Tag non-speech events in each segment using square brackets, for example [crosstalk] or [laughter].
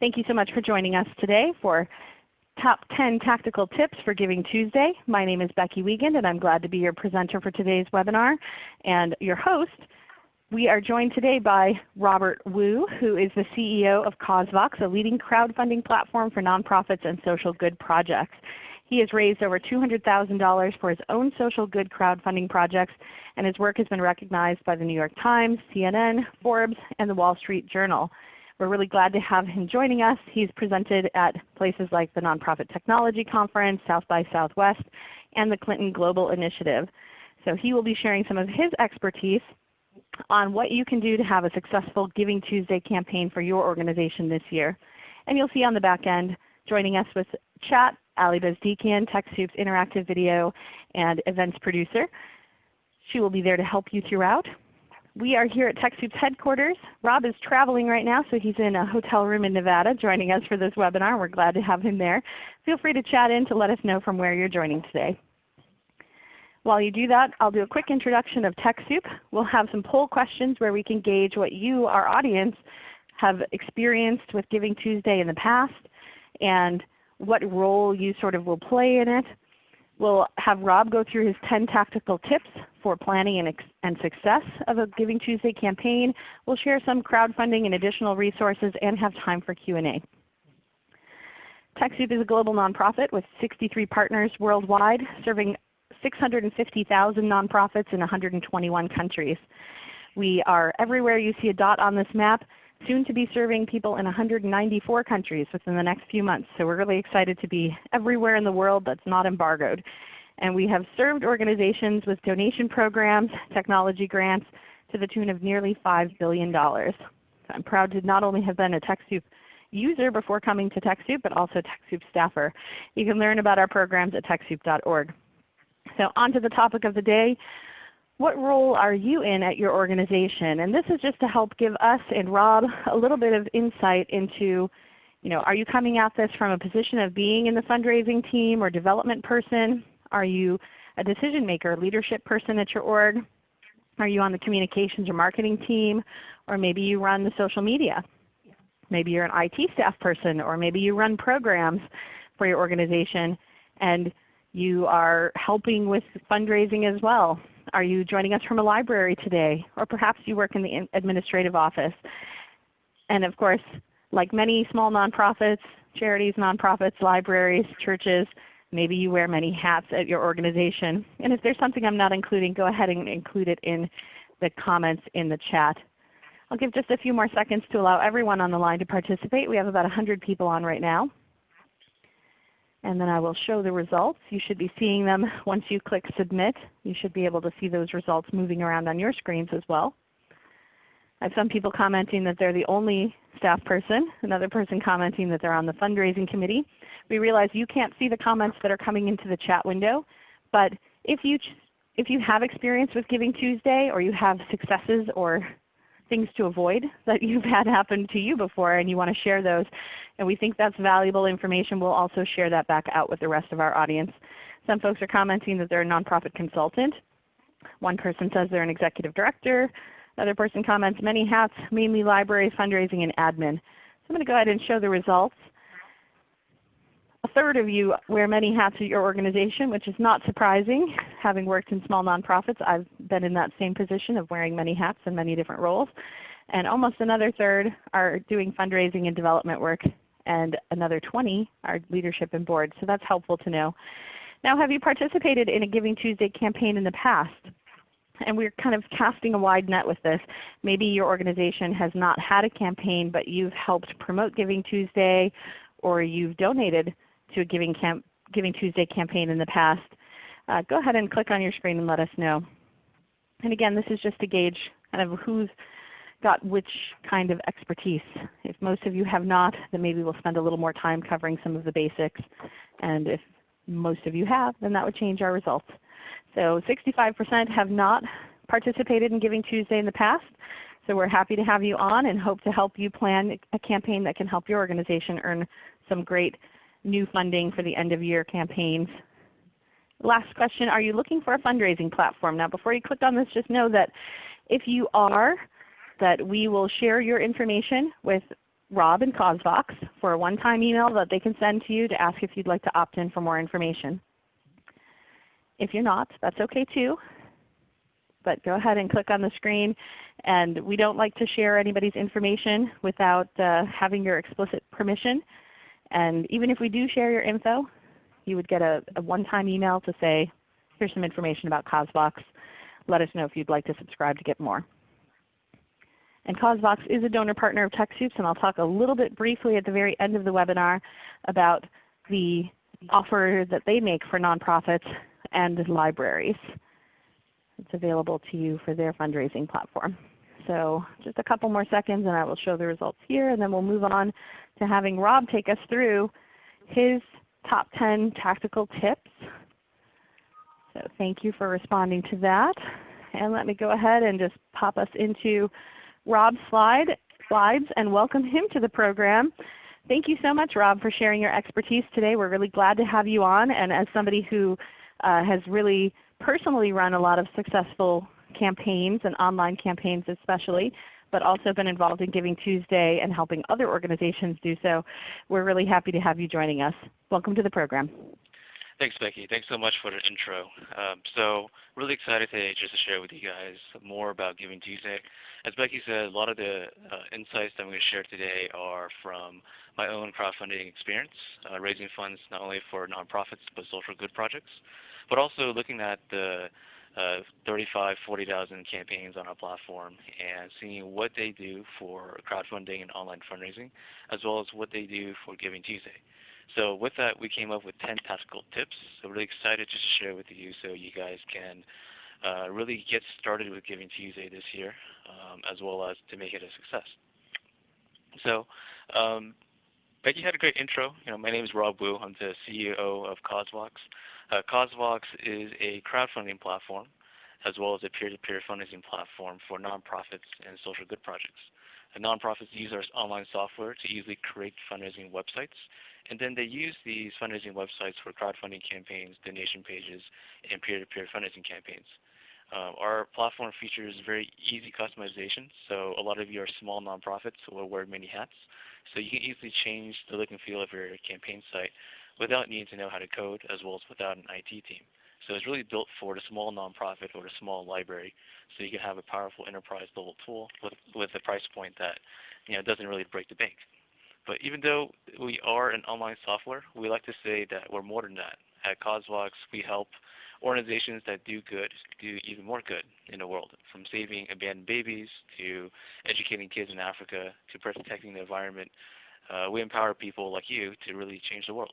Thank you so much for joining us today for Top 10 Tactical Tips for Giving Tuesday. My name is Becky Wiegand and I'm glad to be your presenter for today's webinar and your host. We are joined today by Robert Wu, who is the CEO of CauseVox, a leading crowdfunding platform for nonprofits and social good projects. He has raised over $200,000 for his own social good crowdfunding projects, and his work has been recognized by the New York Times, CNN, Forbes, and the Wall Street Journal. We're really glad to have him joining us. He's presented at places like the Nonprofit Technology Conference, South by Southwest, and the Clinton Global Initiative. So he will be sharing some of his expertise on what you can do to have a successful Giving Tuesday campaign for your organization this year. And you'll see on the back end joining us with chat Ali Bezdikian, TechSoup's interactive video and events producer. She will be there to help you throughout. We are here at TechSoup's headquarters. Rob is traveling right now, so he's in a hotel room in Nevada joining us for this webinar. We're glad to have him there. Feel free to chat in to let us know from where you're joining today. While you do that, I'll do a quick introduction of TechSoup. We'll have some poll questions where we can gauge what you, our audience, have experienced with Giving Tuesday in the past and what role you sort of will play in it. We'll have Rob go through his 10 tactical tips for planning and, and, success of a Giving Tuesday campaign. We'll share some crowdfunding and additional resources and have time for Q&A. TechSoup is a global nonprofit with 63 partners worldwide serving 650,000 nonprofits in 121 countries. We are everywhere you see a dot on this map soon to be serving people in 194 countries within the next few months. So we're really excited to be everywhere in the world that's not embargoed. And we have served organizations with donation programs, technology grants to the tune of nearly $5 billion. So I'm proud to not only have been a TechSoup user before coming to TechSoup, but also TechSoup staffer. You can learn about our programs at TechSoup.org. So on to the topic of the day what role are you in at your organization? And this is just to help give us and Rob a little bit of insight into, you know, are you coming at this from a position of being in the fundraising team or development person? Are you a decision maker, leadership person at your org? Are you on the communications or marketing team? Or maybe you run the social media. Maybe you're an IT staff person or maybe you run programs for your organization and you are helping with fundraising as well. Are you joining us from a library today? Or perhaps you work in the administrative office. And of course, like many small nonprofits, charities, nonprofits, libraries, churches, maybe you wear many hats at your organization. And if there's something I'm not including, go ahead and include it in the comments in the chat. I'll give just a few more seconds to allow everyone on the line to participate. We have about 100 people on right now and then I will show the results. You should be seeing them [laughs] once you click Submit. You should be able to see those results moving around on your screens as well. I have some people commenting that they're the only staff person, another person commenting that they're on the fundraising committee. We realize you can't see the comments that are coming into the chat window, but if you, if you have experience with Giving Tuesday or you have successes or things to avoid [laughs] that you've had happen to you before and you want to share those. And we think that's valuable information. We'll also share that back out with the rest of our audience. Some folks are commenting that they're a nonprofit consultant. One person says they're an executive director. Another person comments many hats, mainly library, fundraising, and admin. So I'm going to go ahead and show the results. A third of you wear many hats at your organization, which is not surprising. Having worked in small nonprofits, I've been in that same position of wearing many hats in many different roles. And almost another third are doing fundraising and development work, and another 20 are leadership and board. So that's helpful to know. Now have you participated in a Giving Tuesday campaign in the past? And we're kind of casting a wide net with this. Maybe your organization has not had a campaign, but you've helped promote Giving Tuesday, or you've donated to a Giving, Camp, Giving Tuesday campaign in the past, uh, go ahead and click on your screen and let us know. And again, this is just to gauge kind of who's got which kind of expertise. If most of you have not, then maybe we'll spend a little more time covering some of the basics. And if most of you have, then that would change our results. So 65% have not participated in Giving Tuesday in the past. So we're happy to have you on and hope to help you plan a campaign that can help your organization earn some great new funding for the end of year campaigns. Last question, are you looking for a fundraising platform? Now before you click on this, just know that if you are, that we will share your information with Rob and CauseVox for a one-time email that they can send to you to ask if you'd like to opt in for more information. If you're not, that's okay too. But go ahead and click on the screen. And we don't like to share anybody's information without uh, having your explicit permission. And even if we do share your info, you would get a, a one-time email to say, here's some information about CauseVox. Let us know if you'd like to subscribe to get more. And CauseVox is a donor partner of TechSoups, and I'll talk a little bit briefly at the very end of the webinar about the offer that they make for nonprofits and libraries. It's available to you for their fundraising platform. So just a couple more seconds and I will show the results here, and then we'll move on to having Rob take us through his top 10 tactical tips. So thank you for responding to that. And let me go ahead and just pop us into Rob's slide, slides and welcome him to the program. Thank you so much Rob for sharing your expertise today. We're really glad to have you on. And as somebody who uh, has really personally run a lot of successful campaigns and online campaigns especially, but also been involved in Giving Tuesday and helping other organizations do so. We're really happy to have you joining us. Welcome to the program. Thanks, Becky. Thanks so much for the intro. Um, so really excited today just to share with you guys more about Giving Tuesday. As Becky said, a lot of the uh, insights that I'm going to share today are from my own crowdfunding experience, uh, raising funds not only for nonprofits but social good projects, but also looking at the uh, 35, 40,000 campaigns on our platform and seeing what they do for crowdfunding and online fundraising, as well as what they do for Giving Tuesday. So with that, we came up with 10 tactical tips. So really excited just to share with you so you guys can uh, really get started with Giving Tuesday this year, um, as well as to make it a success. So um, Becky had a great intro. You know, my name is Rob Wu. I'm the CEO of CauseVox. Uh, CauseVox is a crowdfunding platform as well as a peer-to-peer -peer fundraising platform for nonprofits and social good projects. And nonprofits use our online software to easily create fundraising websites and then they use these fundraising websites for crowdfunding campaigns, donation pages, and peer-to-peer -peer fundraising campaigns. Uh, our platform features very easy customization, so a lot of you are small nonprofits who will wear many hats. So you can easily change the look and feel of your campaign site without needing to know how to code as well as without an IT team. So it's really built for a small nonprofit or a small library so you can have a powerful enterprise level tool with, with a price point that you know, doesn't really break the bank. But even though we are an online software, we like to say that we're more than that. At CauseVox, we help organizations that do good do even more good in the world, from saving abandoned babies to educating kids in Africa to protecting the environment. Uh, we empower people like you to really change the world.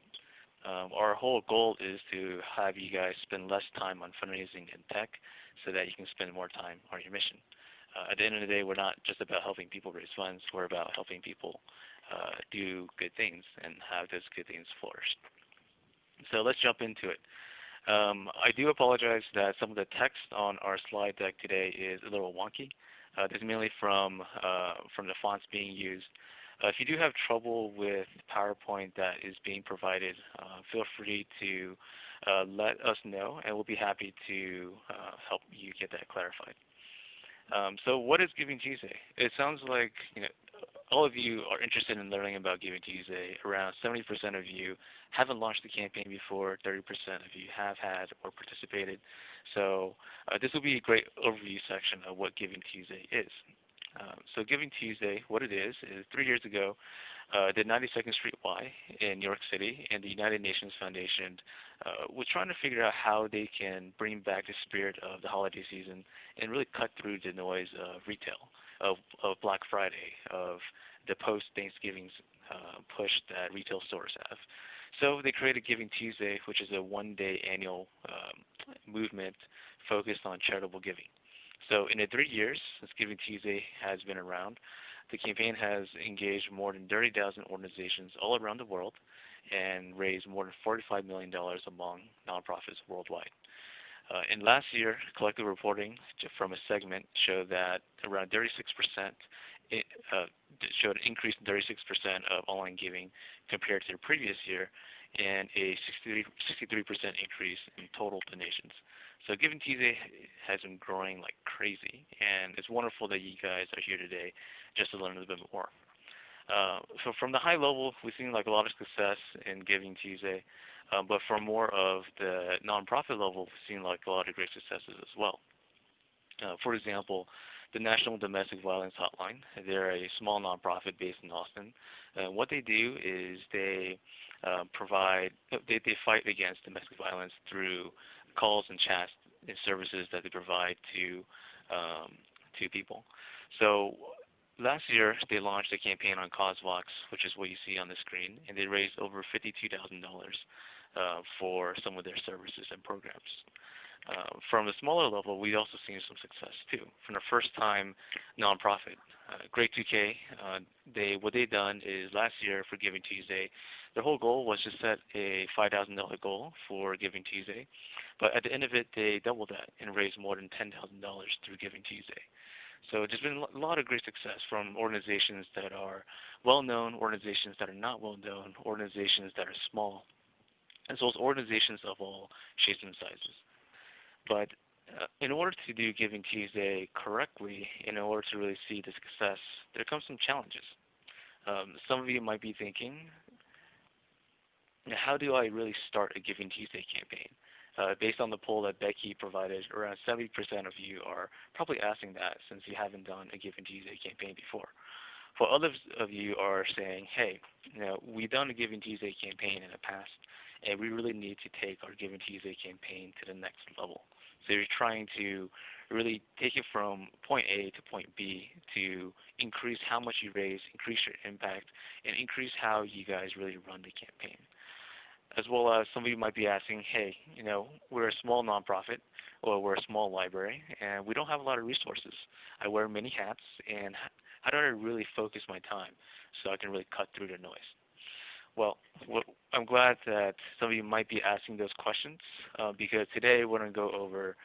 Um, our whole goal is to have you guys spend less time on fundraising and tech so that you can spend more time on your mission. Uh, at the end of the day, we're not just about helping people raise funds. We're about helping people uh, do good things and have those good things flourish. So let's jump into it. Um, I do apologize that some of the text on our slide deck today is a little wonky. Uh, this is mainly from, uh, from the fonts being used. Uh, if you do have trouble with PowerPoint that is being provided, uh, feel free to uh, let us know and we'll be happy to help you get that clarified. Um, so what is Giving Tuesday? It sounds like you know, all of you are interested in learning about Giving Tuesday. Around 70% of you haven't launched the campaign before. 30% of you have had or participated. So uh, this will be a great overview section of what Giving Tuesday is. Um, so Giving Tuesday, what it is, is three years ago, uh, the 92nd Street Y in New York City and the United Nations Foundation uh, was trying to figure out how they can bring back the spirit of the holiday season and really cut through the noise of retail, of, of Black Friday, of the post-Thanksgiving uh, push that retail stores have. So they created Giving Tuesday, which is a one-day annual um, movement focused on charitable giving. So in the three years since Giving Tuesday has been around, the campaign has engaged more than 30,000 organizations all around the world and raised more than $45 million among nonprofits worldwide. Uh, last year, collective reporting from a segment showed that around 36% it, uh, showed an increase in 36% of online giving compared to the previous year and a 63% increase in total donations. So Giving Tuesday has been growing like crazy, and it's wonderful that you guys are here today just to learn a little bit more. Uh, so from the high level, we've seen like a lot of success in Giving Tuesday, um, but from more of the nonprofit level, we've seen like a lot of great successes as well. Uh, for example, the National Domestic Violence Hotline. They're a small nonprofit based in Austin. Uh, what they do is they uh, provide, they, they fight against domestic violence through calls and chats and services that they provide to um, to people. So last year they launched a campaign on CauseVox, which is what you see on the screen, and they raised over $52,000 uh, for some of their services and programs. Uh, from a smaller level, we've also seen some success too. From the first time nonprofit, uh, Great 2K, uh, they what they done is last year for Giving Tuesday, their whole goal was to set a $5,000 goal for Giving Tuesday, but at the end of it, they doubled that and raised more than $10,000 through Giving Tuesday. So there's been a lot of great success from organizations that are well-known, organizations that are not well-known, organizations that are small, as well as organizations of all shapes and sizes. But uh, in order to do Giving Tuesday correctly, in order to really see the success, there comes some challenges. Um, some of you might be thinking, how do I really start a Giving Tuesday campaign? Uh, based on the poll that Becky provided, around 70% of you are probably asking that since you haven't done a Giving Tuesday campaign before. For others of you are saying, hey, you know, we've done a Giving Tuesday campaign in the past, and we really need to take our Giving Tuesday campaign to the next level. So you're trying to really take it from point A to point B to increase how much you raise, increase your impact, and increase how you guys really run the campaign. As well as some of you might be asking, hey, you know, we're a small nonprofit or we're a small library and we don't have a lot of resources. I wear many hats and how do I really focus my time so I can really cut through the noise? Well, I'm glad that some of you might be asking those questions uh, because today we're going to go over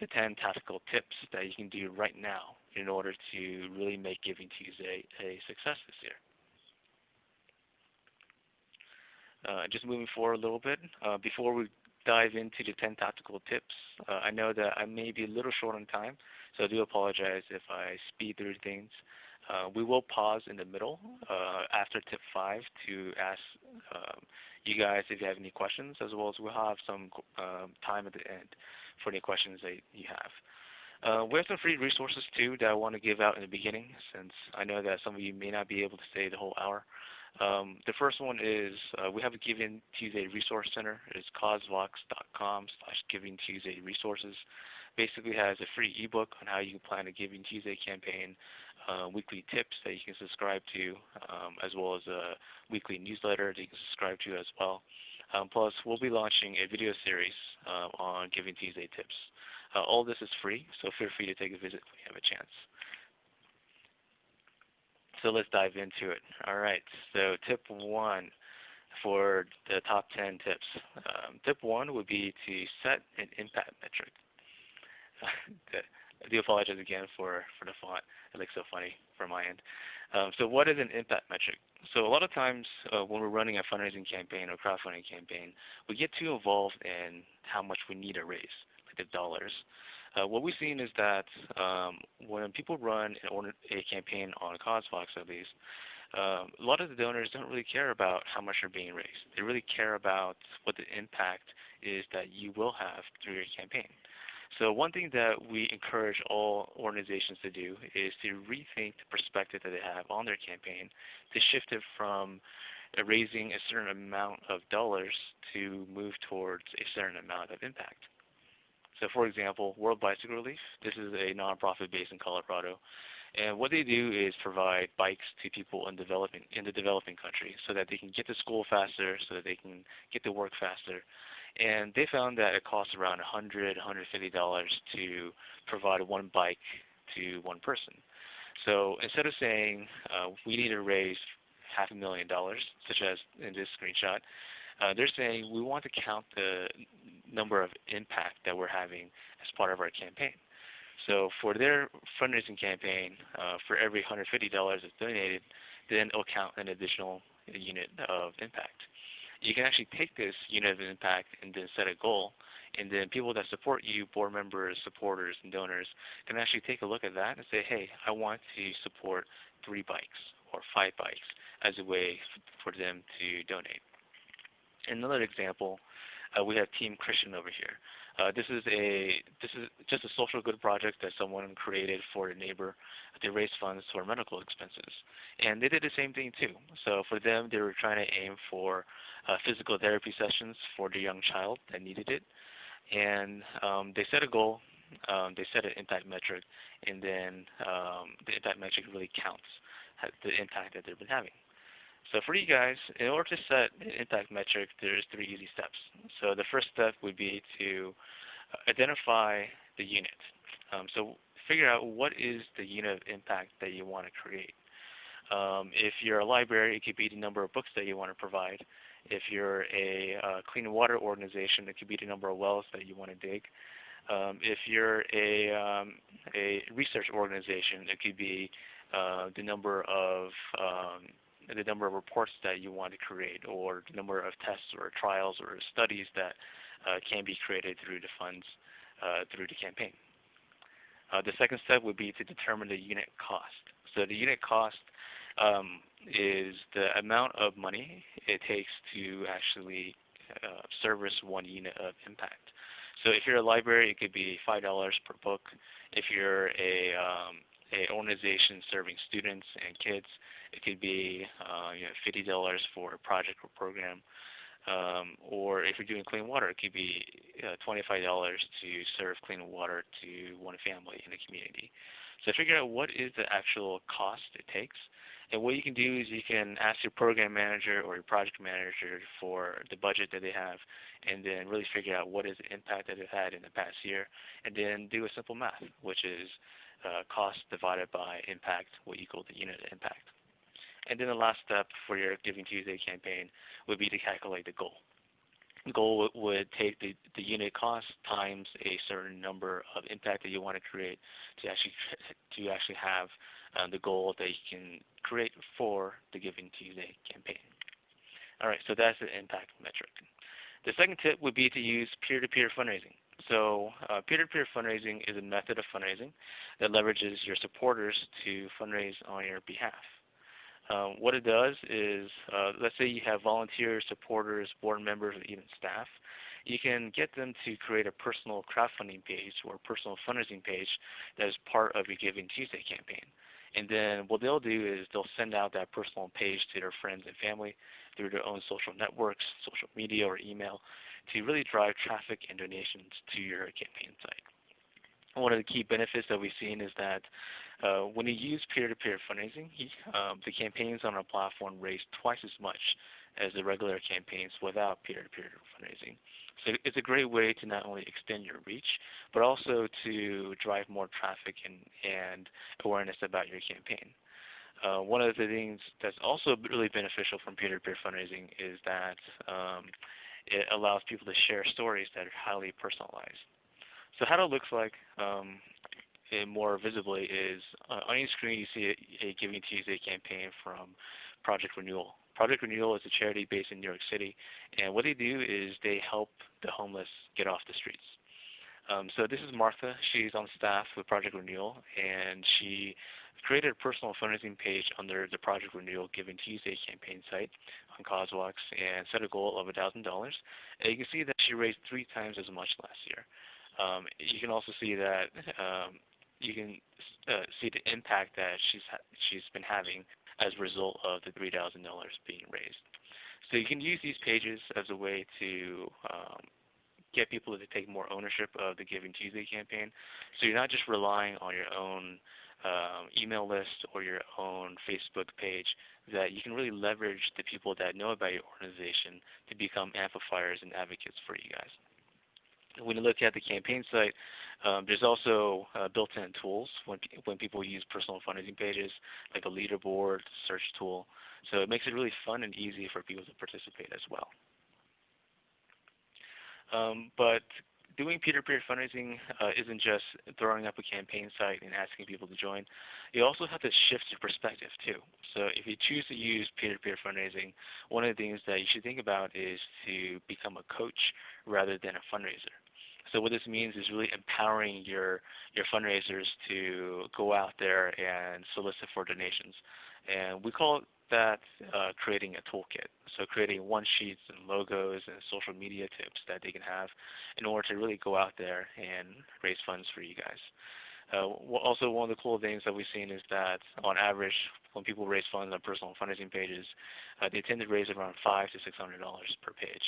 the 10 tactical tips that you can do right now in order to really make Giving Tuesday a success this year. Uh, just moving forward a little bit, uh, before we dive into the 10 tactical tips, uh, I know that I may be a little short on time, so I do apologize if I speed through things. Uh, we will pause in the middle uh, after tip 5 to ask um, you guys if you have any questions, as well as we'll have some um, time at the end for any questions that you have. Uh, we have some free resources too that I want to give out in the beginning since I know that some of you may not be able to stay the whole hour. Um, the first one is uh, we have a Giving Tuesday Resource Center. It's causevox.com slash Giving Tuesday Resources. Basically has a free ebook on how you can plan a Giving Tuesday campaign, uh, weekly tips that you can subscribe to, um, as well as a weekly newsletter that you can subscribe to as well. Um, plus, we'll be launching a video series uh, on Giving Tuesday tips. Uh, all this is free, so feel free to take a visit when you have a chance. So let's dive into it. All right, so tip one for the top 10 tips. Um, tip one would be to set an impact metric. [laughs] I do apologize again for, for the font. It looks so funny from my end. Um, so what is an impact metric? So a lot of times uh, when we're running a fundraising campaign or crowdfunding campaign, we get too involved in how much we need to raise, like the dollars. Uh, what we've seen is that um, when people run a campaign on CauseVox at least, um, a lot of the donors don't really care about how much they're being raised. They really care about what the impact is that you will have through your campaign. So one thing that we encourage all organizations to do is to rethink the perspective that they have on their campaign to shift it from raising a certain amount of dollars to move towards a certain amount of impact. So for example, World Bicycle Relief, this is a nonprofit based in Colorado. And what they do is provide bikes to people in developing in the developing country so that they can get to school faster, so that they can get to work faster. And they found that it costs around $100, $150 to provide one bike to one person. So instead of saying uh, we need to raise half a million dollars, such as in this screenshot, uh, they're saying we want to count the number of impact that we're having as part of our campaign. So for their fundraising campaign, uh, for every $150 that's donated, then it'll count an additional unit of impact you can actually take this unit of impact and then set a goal. And then people that support you, board members, supporters, and donors, can actually take a look at that and say, hey, I want to support three bikes or five bikes. as a way for them to donate. Another example, uh, we have Team Christian over here. Uh, this is a this is just a social good project that someone created for a neighbor. They raised funds for medical expenses, and they did the same thing too. So for them, they were trying to aim for uh, physical therapy sessions for the young child that needed it, and um, they set a goal. Um, they set an impact metric, and then um, the impact metric really counts the impact that they've been having. So for you guys, in order to set an impact metric, there's three easy steps. So the first step would be to identify the unit. Um, so figure out what is the unit of impact that you want to create. Um, if you're a library, it could be the number of books that you want to provide. If you're a uh, clean water organization, it could be the number of wells that you want to dig. Um, if you're a, um, a research organization, it could be uh, the number of um, the number of reports that you want to create or the number of tests or trials or studies that uh, can be created through the funds uh, through the campaign. Uh, the second step would be to determine the unit cost. So the unit cost um, is the amount of money it takes to actually uh, service one unit of impact. So if you're a library, it could be $5 per book. If you're a um, a organization serving students and kids. It could be uh, you know, $50 for a project or program. Um, or if you're doing clean water, it could be uh, $25 to serve clean water to one family in the community. So figure out what is the actual cost it takes. And what you can do is you can ask your program manager or your project manager for the budget that they have and then really figure out what is the impact that they've had in the past year and then do a simple math, which is uh, cost divided by impact will equal the unit impact. And then the last step for your Giving Tuesday campaign would be to calculate the goal. The goal would take the, the unit cost times a certain number of impact that you want to create to actually [laughs] to actually have the goal that you can create for the Giving Tuesday campaign. All right, so that's the impact metric. The second tip would be to use peer-to-peer -peer fundraising. So uh, peer-to-peer -peer fundraising is a method of fundraising that leverages your supporters to fundraise on your behalf. Uh, what it does is, uh, let's say you have volunteers, supporters, board members, or even staff. You can get them to create a personal crowdfunding page or personal fundraising page that is part of your Giving Tuesday campaign. And then what they'll do is they'll send out that personal page to their friends and family through their own social networks, social media, or email to really drive traffic and donations to your campaign site. One of the key benefits that we've seen is that uh, when you use peer-to-peer -peer fundraising, um, the campaigns on our platform raise twice as much as the regular campaigns without peer-to-peer -peer fundraising. So it's a great way to not only extend your reach, but also to drive more traffic and, and awareness about your campaign. Uh, one of the things that's also really beneficial from peer-to-peer -peer fundraising is that um, it allows people to share stories that are highly personalized. So how that looks like um, more visibly is uh, on your screen you see a, a, Giving Tuesday campaign from Project Renewal. Project Renewal is a charity based in New York City, and what they do is they help the homeless get off the streets. Um, so this is Martha. She's on staff with Project Renewal, and she created a personal fundraising page under the Project Renewal Giving Tuesday campaign site on CauseVox and set a goal of $1,000. And you can see that she raised three times as much last year. Um, you can also see that um, you can uh, see the impact that she's she's been having as a result of the $3,000 being raised. So you can use these pages as a way to um, get people to take more ownership of the Giving Tuesday campaign. So you're not just relying on your own um, email list or your own Facebook page, that you can really leverage the people that know about your organization to become amplifiers and advocates for you guys. When you look at the campaign site, um, there's also uh, built-in tools when, when people use personal fundraising pages, like a leaderboard, search tool. So it makes it really fun and easy for people to participate as well. Um, but doing peer-to-peer -peer fundraising uh, isn't just throwing up a campaign site and asking people to join. You also have to shift your perspective too. So if you choose to use peer-to-peer -peer fundraising, one of the things that you should think about is to become a coach rather than a fundraiser. So what this means is really empowering your, your fundraisers to go out there and solicit for donations. And we call that uh, creating a toolkit. So creating one sheets and logos and social media tips that they can have in order to really go out there and raise funds for you guys. Uh, also, one of the cool things that we've seen is that on average, when people raise funds on personal fundraising pages, uh, they tend to raise around five to six hundred dollars per page.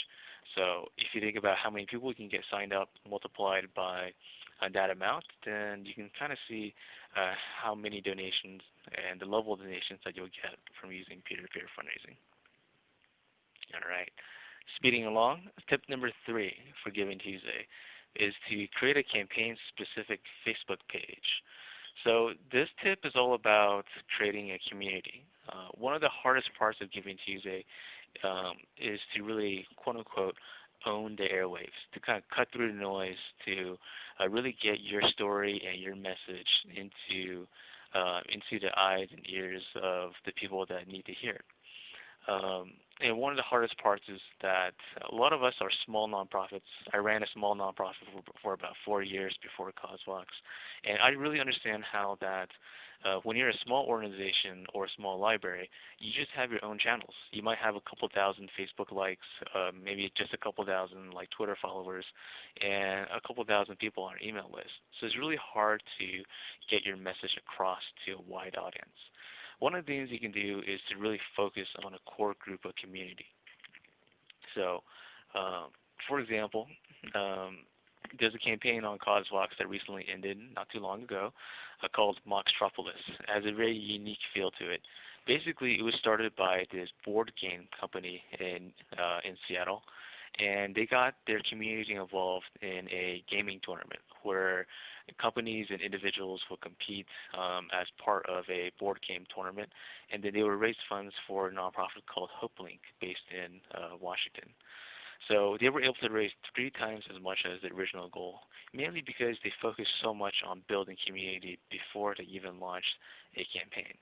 So if you think about how many people you can get signed up multiplied by uh, that amount, then you can kind of see uh, how many donations and the level of donations that you'll get from using peer-to-peer -peer fundraising. All right. Speeding along, tip number three for Giving Tuesday is to create a campaign-specific Facebook page. So this tip is all about creating a community. Uh, one of the hardest parts of Giving Tuesday um, is to really, quote unquote, own the airwaves, to kind of cut through the noise, to uh, really get your story and your message into uh, into the eyes and ears of the people that need to hear it. Um, and one of the hardest parts is that a lot of us are small nonprofits. I ran a small nonprofit for, for about four years before CauseVox, and I really understand how that uh, when you're a small organization or a small library, you just have your own channels. You might have a couple thousand Facebook likes, uh, maybe just a couple thousand like Twitter followers, and a couple thousand people on your email list. So it's really hard to get your message across to a wide audience. One of the things you can do is to really focus on a core group of community. So, um, for example, um, there's a campaign on CauseVox that recently ended not too long ago uh, called Moxtropolis. It has a very unique feel to it. Basically, it was started by this board game company in, uh, in Seattle and they got their community involved in a gaming tournament where companies and individuals will compete um, as part of a board game tournament, and then they will raise funds for a nonprofit called HopeLink based in uh, Washington. So they were able to raise three times as much as the original goal, mainly because they focused so much on building community before they even launched a campaign.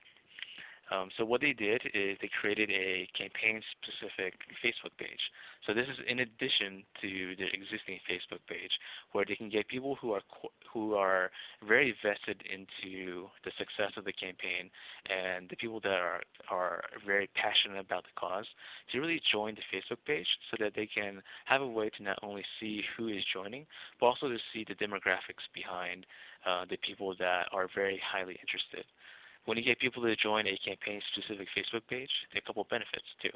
Um, so what they did is they created a campaign-specific Facebook page. So this is in addition to the existing Facebook page, where they can get people who are who are very vested into the success of the campaign and the people that are are very passionate about the cause to really join the Facebook page, so that they can have a way to not only see who is joining, but also to see the demographics behind uh, the people that are very highly interested. When you get people to join a campaign-specific Facebook page, there are a couple of benefits too.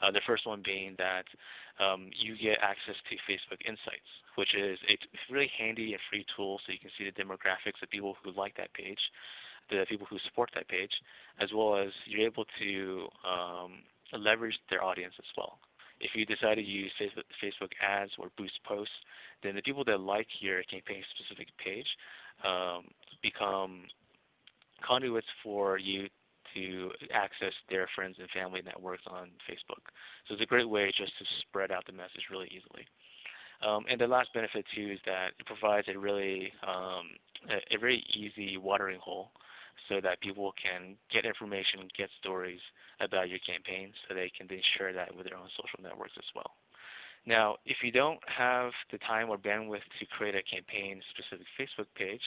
Uh, the first one being that um, you get access to Facebook Insights, which is a really handy and free tool so you can see the demographics of people who like that page, the people who support that page, as well as you're able to um, leverage their audience as well. If you decide to use Facebook, Facebook ads or boost posts, then the people that like your campaign-specific page um, become conduits for you to access their friends and family networks on Facebook. So it's a great way just to spread out the message really easily. Um, and the last benefit too is that it provides a really um, a, a, very easy watering hole so that people can get information, get stories about your campaign so they can then share that with their own social networks as well. Now, if you don't have the time or bandwidth to create a campaign-specific Facebook page,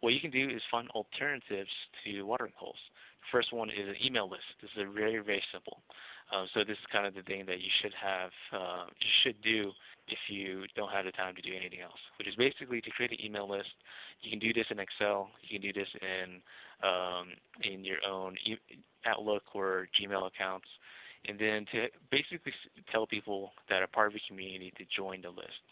what you can do is find alternatives to watering holes. The first one is an email list. This is very, very simple. Um, so this is kind of the thing that you should have, uh, you should do if you don't have the time to do anything else, which is basically to create an email list. You can do this in Excel. You can do this in um, in your own e Outlook or Gmail accounts and then to basically tell people that are part of your community to join the list.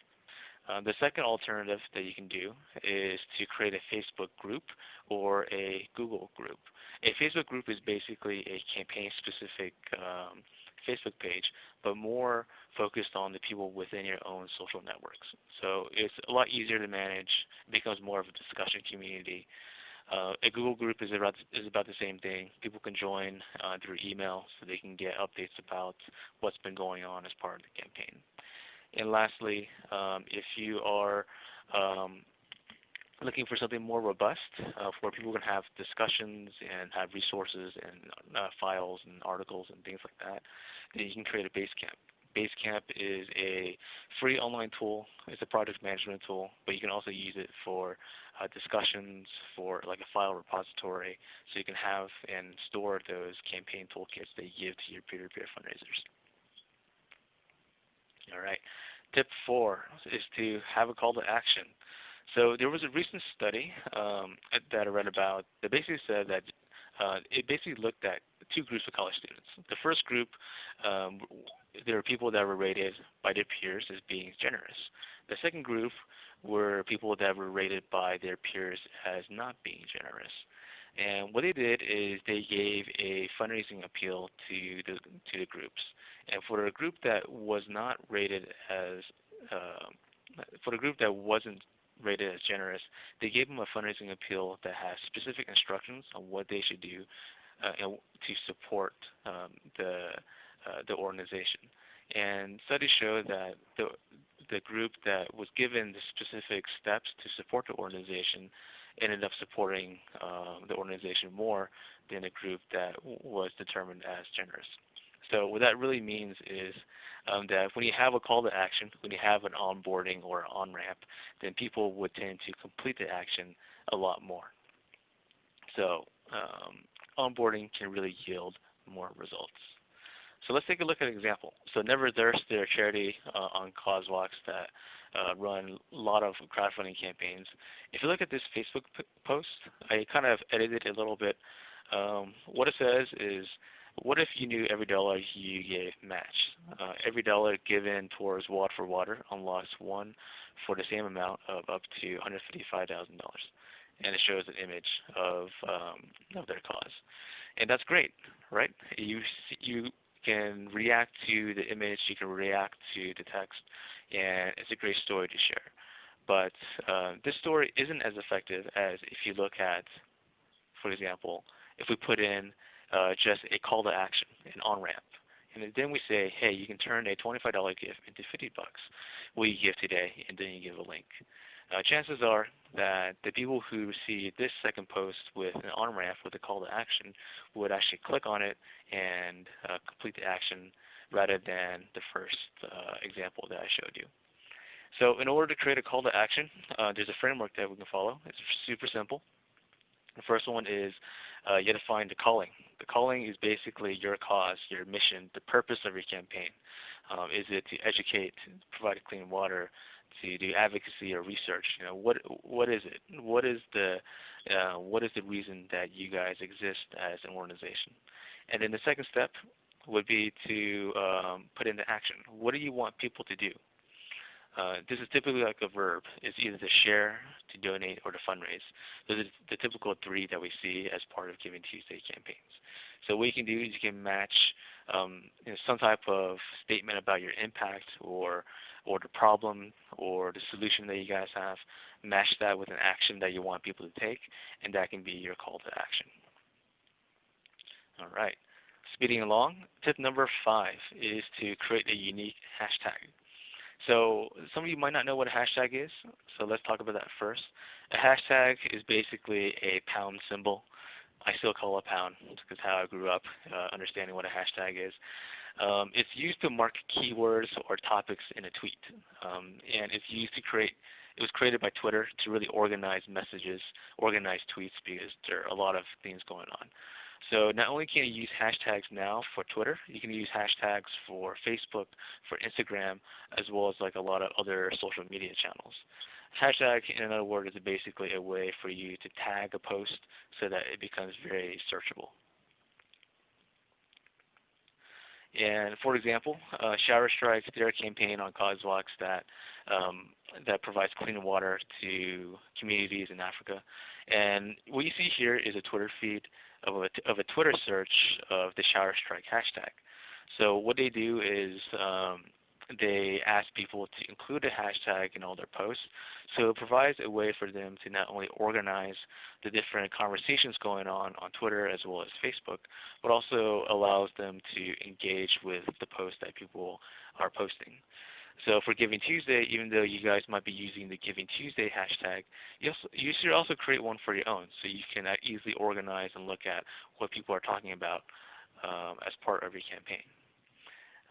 Uh, the second alternative that you can do is to create a Facebook group or a Google group. A Facebook group is basically a campaign-specific um, Facebook page, but more focused on the people within your own social networks. So it's a lot easier to manage, becomes more of a discussion community, uh, a Google group is about, is about the same thing. People can join uh, through email so they can get updates about what's been going on as part of the campaign. And lastly, um, if you are um, looking for something more robust uh, where people can have discussions and have resources and uh, files and articles and things like that, then you can create a Basecamp. Basecamp is a free online tool. It's a project management tool, but you can also use it for uh, discussions, for like a file repository, so you can have and store those campaign toolkits that you give to your peer-to-peer -peer fundraisers. All right. Tip four is to have a call to action. So there was a recent study um, that I read about that basically said that uh, it basically looked at two groups of college students. The first group, um, there were people that were rated by their peers as being generous. The second group were people that were rated by their peers as not being generous. And what they did is they gave a fundraising appeal to the to the groups. And for a group that was not rated as uh, for the group that wasn't rated as generous, they gave them a fundraising appeal that has specific instructions on what they should do uh, to support um, the uh, the organization. And studies show that the the group that was given the specific steps to support the organization ended up supporting uh, the organization more than a group that was determined as generous. So what that really means is um, that when you have a call to action, when you have an onboarding or on-ramp, then people would tend to complete the action a lot more. So um, onboarding can really yield more results. So let's take a look at an example. So Never Thirst, they're a charity uh, on CauseVox that uh, run a lot of crowdfunding campaigns. If you look at this Facebook post, I kind of edited it a little bit. Um, what it says is, what if you knew every dollar you gave matched? Uh, every dollar given towards Water for Water unlocks one for the same amount of up to $155,000. And it shows an image of, um, of their cause. And that's great, right? You, you can react to the image, you can react to the text, and it's a great story to share. But uh, this story isn't as effective as if you look at, for example, if we put in uh, just a call to action, an on-ramp. And then we say, hey, you can turn a $25 gift into 50 bucks. Will you give today? And then you give a link. Uh, chances are that the people who see this second post with an on-ramp with a call to action would actually click on it and uh, complete the action rather than the first uh, example that I showed you. So in order to create a call to action, uh, there's a framework that we can follow. It's super simple. The first one is uh, you have to find the calling. The calling is basically your cause, your mission, the purpose of your campaign. Um, is it to educate, provide clean water, to do advocacy or research. You know, what what is it? What is the uh, what is the reason that you guys exist as an organization? And then the second step would be to um, put into action. What do you want people to do? Uh, this is typically like a verb. It's either to share, to donate, or to fundraise. Those are the typical three that we see as part of Giving Tuesday campaigns. So what you can do is you can match um, you know, some type of statement about your impact or or the problem or the solution that you guys have, match that with an action that you want people to take, and that can be your call to action. All right. Speeding along, tip number five is to create a unique hashtag. So some of you might not know what a hashtag is, so let's talk about that first. A hashtag is basically a pound symbol. I still call it a pound because how I grew up uh, understanding what a hashtag is. Um, it's used to mark keywords or topics in a tweet, um, and it's used to create. It was created by Twitter to really organize messages, organize tweets because there are a lot of things going on. So not only can you use hashtags now for Twitter, you can use hashtags for Facebook, for Instagram, as well as like a lot of other social media channels. Hashtag, in other words, is basically a way for you to tag a post so that it becomes very searchable. And for example, uh, Shower Strike, they're campaign on CauseVox that um, that provides clean water to communities in Africa. And what you see here is a Twitter feed of a, of a Twitter search of the shower strike hashtag. So what they do is um, they ask people to include a hashtag in all their posts. So it provides a way for them to not only organize the different conversations going on on Twitter as well as Facebook, but also allows them to engage with the posts that people are posting. So for Giving Tuesday, even though you guys might be using the Giving Tuesday hashtag, you, also, you should also create one for your own so you can uh, easily organize and look at what people are talking about um, as part of your campaign.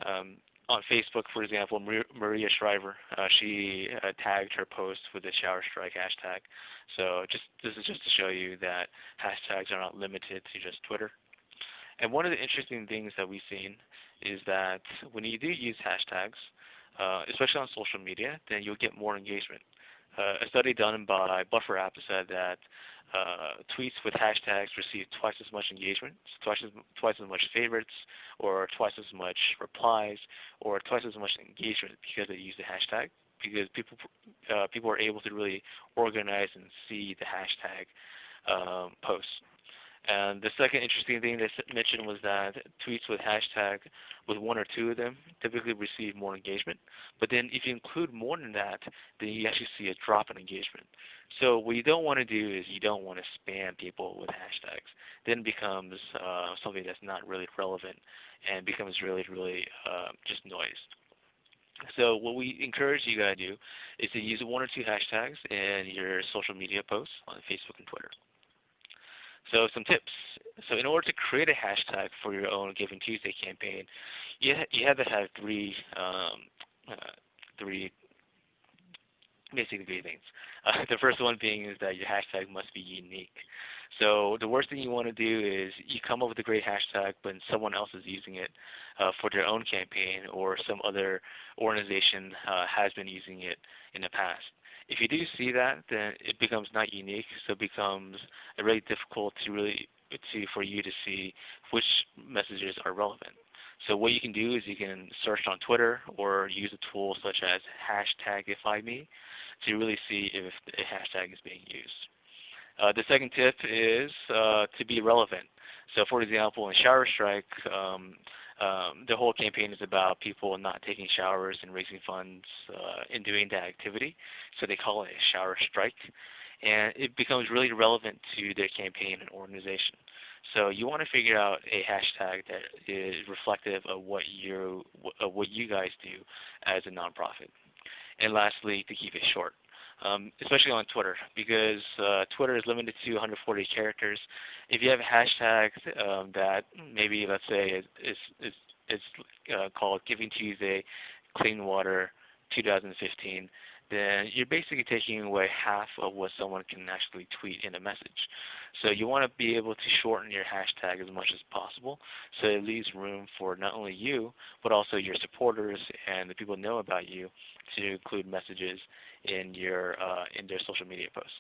Um, on Facebook, for example, Maria Shriver, uh, she uh, tagged her post with the shower strike hashtag. So just this is just to show you that hashtags are not limited to just Twitter. And one of the interesting things that we've seen is that when you do use hashtags, uh, especially on social media, then you'll get more engagement. Uh, a study done by Buffer App said that uh, tweets with hashtags receive twice as much engagement, twice as, twice as much favorites, or twice as much replies, or twice as much engagement because they use the hashtag. Because people uh, people are able to really organize and see the hashtag um, posts. And the second interesting thing they mentioned was that tweets with hashtag with one or two of them typically receive more engagement. But then if you include more than that, then you actually see a drop in engagement. So what you don't want to do is you don't want to spam people with hashtags. Then it becomes uh, something that's not really relevant and becomes really, really uh, just noise. So what we encourage you guys to do is to use one or two hashtags in your social media posts on Facebook and Twitter. So some tips. So in order to create a hashtag for your own Giving Tuesday campaign, you, ha you have to have three, um, uh, three basically three things. Uh, [laughs] the first one being is that your hashtag must be unique. So the worst thing you want to do is you come up with a great hashtag, but someone else is using it uh, for their own campaign, or some other organization uh, has been using it in the past. If you do see that, then it becomes not unique, so it becomes really difficult to really to for you to see which messages are relevant. So what you can do is you can search on Twitter or use a tool such as hashtagifyme to really see if a hashtag is being used. Uh, the second tip is uh, to be relevant. So for example, in Shower Strike, um, um, the whole campaign is about people not taking showers and raising funds uh, in doing that activity. So they call it a shower strike. And it becomes really relevant to their campaign and organization. So you want to figure out a hashtag that is reflective of what you what you guys do as a nonprofit. And lastly, to keep it short um, especially on Twitter, because uh, Twitter is limited to 140 characters. If you have hashtags um, that maybe, let's say, is, is, is, uh, called Giving Tuesday, Clean Water 2015, then you're basically taking away half of what someone can actually tweet in a message. So you want to be able to shorten your hashtag as much as possible so it leaves room for not only you, but also your supporters and the people who know about you to include messages in your uh, in their social media posts.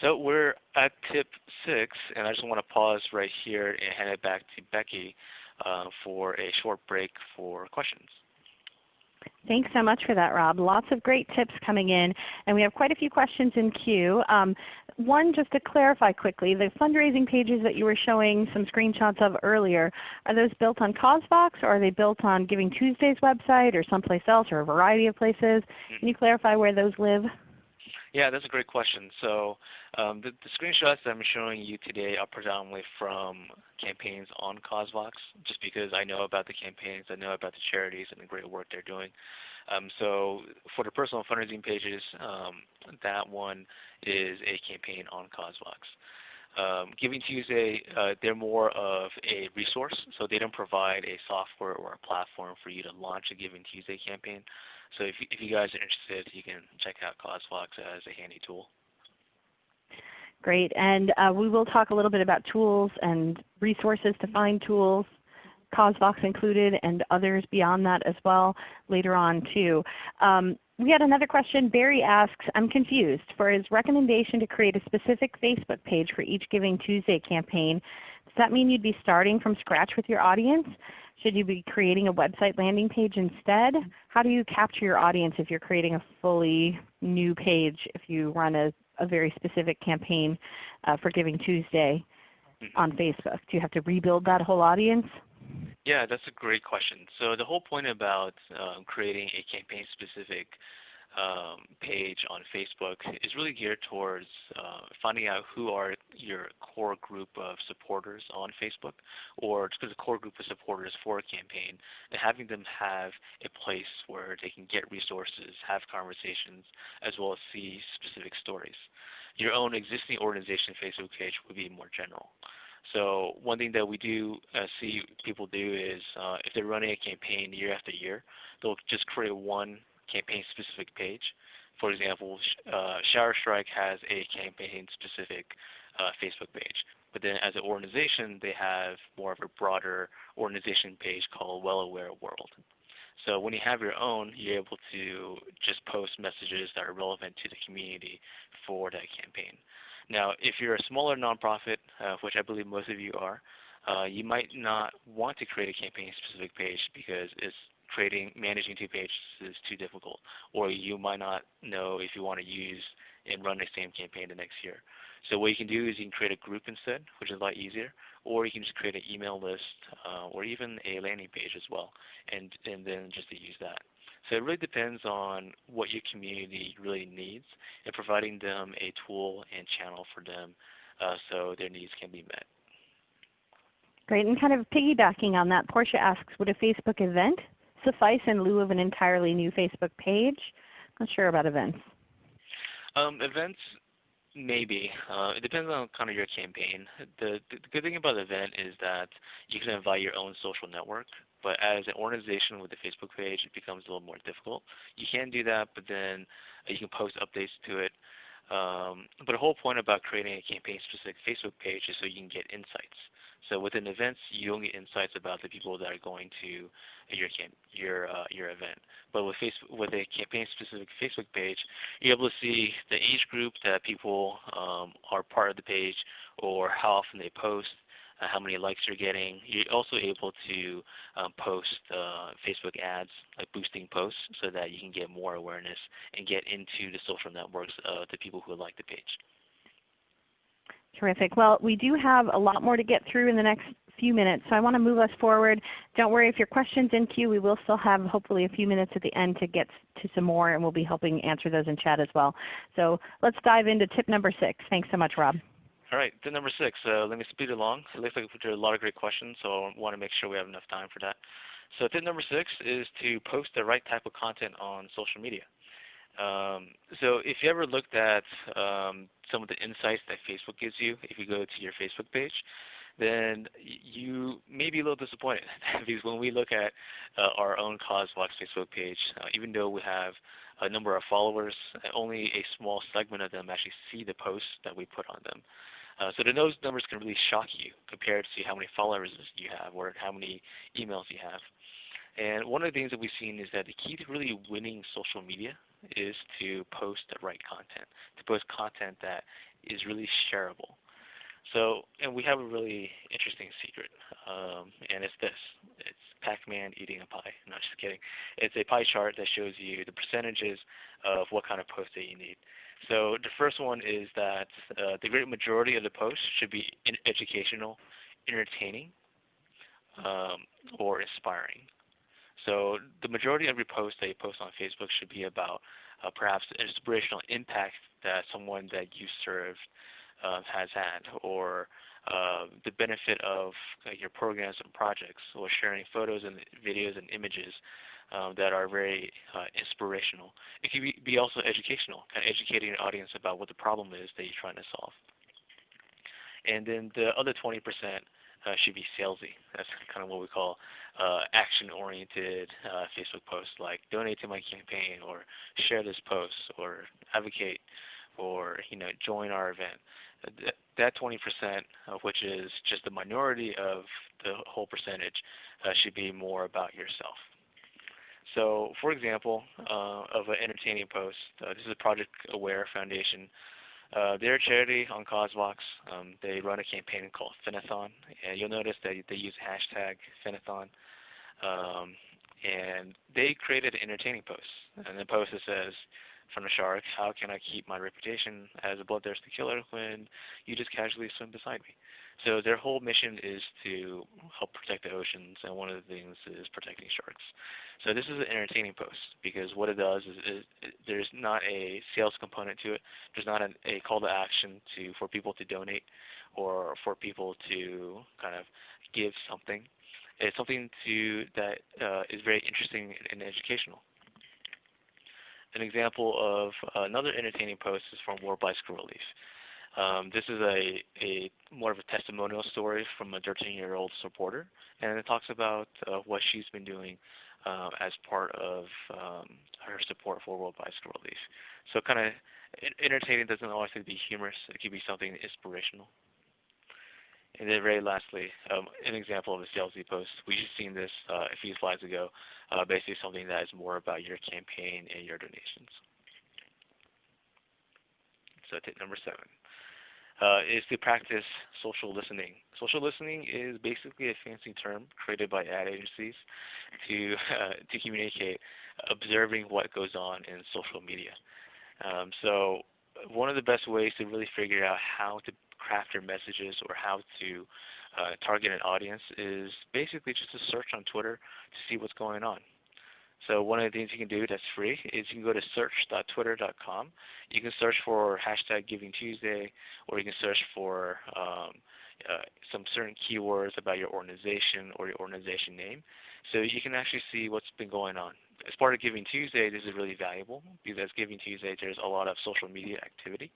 So we're at tip six, and I just want to pause right here and hand it back to Becky uh, for a short break for questions. Thanks so much for that, Rob. Lots of great tips coming in, and we have quite a few questions in queue. Um, one, just to clarify quickly, the fundraising pages that you were showing some screenshots of earlier, are those built on CauseVox or are they built on Giving Tuesday's website or someplace else or a variety of places? Can you clarify where those live? Yeah, that's a great question. So um, the, the, screenshots that I'm showing you today are predominantly from campaigns on CauseVox, just because I know about the campaigns, I know about the charities and the great work they're doing. Um, so for the personal fundraising pages, um, that one is a campaign on CauseVox. Um, Giving Tuesday, uh, they're more of a resource, so they don't provide a software or a platform for you to launch a Giving Tuesday campaign. So if, if you guys are interested, you can check out CauseVox as a handy tool. Great, and uh, we will talk a little bit about tools and resources to find tools CauseVox included and others beyond that as well later on too. Um, we had another question. Barry asks, I'm confused. For his recommendation to create a specific Facebook page for each Giving Tuesday campaign, does that mean you'd be starting from scratch with your audience? Should you be creating a website landing page instead? How do you capture your audience if you're creating a fully new page if you run a, a very specific campaign uh, for Giving Tuesday on Facebook? Do you have to rebuild that whole audience? Yeah, that's a great question. So the whole point about um, creating a campaign-specific um, page on Facebook is really geared towards uh, finding out who are your core group of supporters on Facebook or a core group of supporters for a campaign and having them have a place where they can get resources, have conversations, as well as see specific stories. Your own existing organization Facebook page would be more general. So one thing that we do uh, see people do is uh, if they're running a campaign year after year, they'll just create one campaign specific page. For example, uh, Shower Strike has a campaign specific uh, Facebook page. But then as an organization, they have more of a broader organization page called Well Aware World. So when you have your own, you're able to just post messages that are relevant to the community for that campaign. Now, if you're a smaller nonprofit, uh, which I believe most of you are, uh, you might not want to create a campaign-specific page because it's creating, managing two pages is too difficult, or you might not know if you want to use and run the same campaign the next year. So what you can do is you can create a group instead, which is a lot easier, or you can just create an email list uh, or even a landing page as well, and, and then just to use that. So it really depends on what your community really needs and providing them a tool and channel for them uh, so their needs can be met. Great, and kind of piggybacking on that, Portia asks, would a Facebook event suffice in lieu of an entirely new Facebook page? Not sure about events. Um, events Maybe. Uh, it depends on kind of your campaign. The, the, good thing about the event is that you can invite your own social network, but as an organization with a Facebook page, it becomes a little more difficult. You can do that, but then uh, you can post updates to it. Um, but the whole point about creating a campaign-specific Facebook page is so you can get insights. So within events, you only get insights about the people that are going to your camp, your uh, your event. But with Facebook, with a campaign-specific Facebook page, you're able to see the age group that people um, are part of the page, or how often they post, uh, how many likes you're getting. You're also able to um, post uh, Facebook ads, like boosting posts, so that you can get more awareness and get into the social networks of the people who like the page. Terrific. Well, we do have a lot more to get through in the next few minutes, so I want to move us forward. Don't worry if your question's in queue. We will still have hopefully a few minutes at the end to get to some more, and we'll be helping answer those in chat as well. So let's dive into tip number 6. Thanks so much, Rob. All right, tip number six. Uh, let me speed along. It looks like we put a lot of great questions, so I want to make sure we have enough time for that. So tip number six is to post the right type of content on social media. Um, so if you ever looked at um, some of the insights that Facebook gives you, if you go to your Facebook page, then you may be a little disappointed [laughs] because when we look at uh, our own CauseVox Facebook page, uh, even though we have a number of followers, only a small segment of them actually see the posts that we put on them. Uh, so those numbers can really shock you compared to how many followers you have or how many emails you have. And one of the things that we've seen is that the key to really winning social media is to post the right content, to post content that is really shareable. So, and we have a really interesting secret, um, and it's this. It's Pac-Man eating a pie. No, just kidding. It's a pie chart that shows you the percentages of what kind of post that you need. So the first one is that uh, the great majority of the posts should be educational, entertaining, um, or inspiring. So the majority of your posts that you post on Facebook should be about uh, perhaps inspirational impact that someone that you served uh, has had, or uh, the benefit of uh, your programs and projects, or sharing photos and videos and images um, that are very uh, inspirational. It can be, be also educational, kind of educating an audience about what the problem is that you're trying to solve. And then the other 20% uh, should be salesy. That's kind of what we call uh, action-oriented uh, Facebook posts, like donate to my campaign, or share this post, or advocate, or you know join our event. That 20%, which is just the minority of the whole percentage, uh, should be more about yourself. So for example, uh, of an entertaining post, uh, this is a Project Aware Foundation. Uh, they're a charity on CauseVox. Um, they run a campaign called Finathon, and you'll notice that they use hashtag Finathon. Um, and they created an entertaining post. And the post that says, from a shark, how can I keep my reputation as a bloodthirsty killer when you just casually swim beside me? So their whole mission is to help protect the oceans, and one of the things is protecting sharks. So this is an entertaining post because what it does is, is there's not a sales component to it. There's not a, a call to action to for people to donate or for people to kind of give something. It's something to that uh, is very interesting and educational. An example of another entertaining post is from World Bicycle Relief. Um, this is a, a more of a testimonial story from a 13-year-old supporter, and it talks about uh, what she's been doing uh, as part of um, her support for World Bicycle Relief. So kind of entertaining doesn't always have to be humorous. It can be something inspirational. And then very lastly, um, an example of a salesy post. We just seen this uh, a few slides ago, uh, basically something that is more about your campaign and your donations. So tip number seven uh, is to practice social listening. Social listening is basically a fancy term created by ad agencies to, uh, to communicate observing what goes on in social media. Um, so one of the best ways to really figure out how to craft your messages or how to uh, target an audience is basically just to search on Twitter to see what's going on. So one of the things you can do that's free is you can go to search.twitter.com. You can search for hashtag Giving Tuesday, or you can search for um, uh, some certain keywords about your organization or your organization name. So you can actually see what's been going on. As part of Giving Tuesday, this is really valuable because Giving Tuesday, there's a lot of social media activity.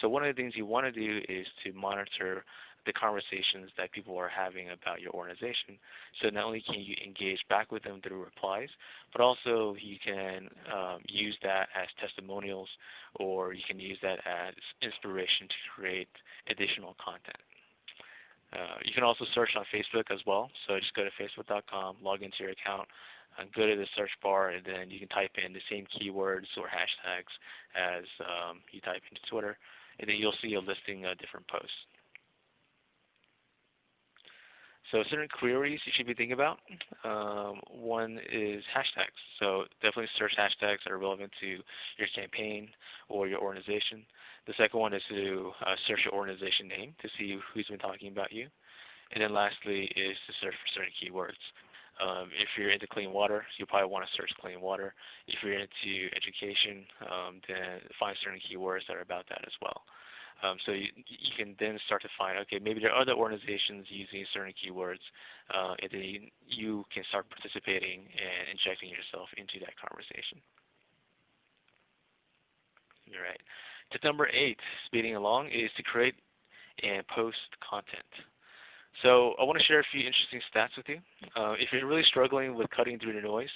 So one of the things you want to do is to monitor the conversations that people are having about your organization. So not only can you engage back with them through replies, but also you can um, use that as testimonials or you can use that as inspiration to create additional content. Uh, you can also search on Facebook as well. So just go to facebook.com, log into your account, and go to the search bar, and then you can type in the same keywords or hashtags as um, you type into Twitter, and then you'll see a listing of different posts. So certain queries you should be thinking about. Um, one is hashtags. So definitely search hashtags that are relevant to your campaign or your organization. The second one is to uh, search your organization name to see who's been talking about you. And then lastly is to search for certain keywords. Um, if you're into clean water, you probably want to search clean water. If you're into education, um, then find certain keywords that are about that as well. Um, so you, you, can then start to find, okay, maybe there are other organizations using certain keywords, uh, and then you, can start participating and injecting yourself into that conversation. All right. Tip number eight, speeding along, is to create and post content. So I want to share a few interesting stats with you. Uh, if you're really struggling with cutting through the noise,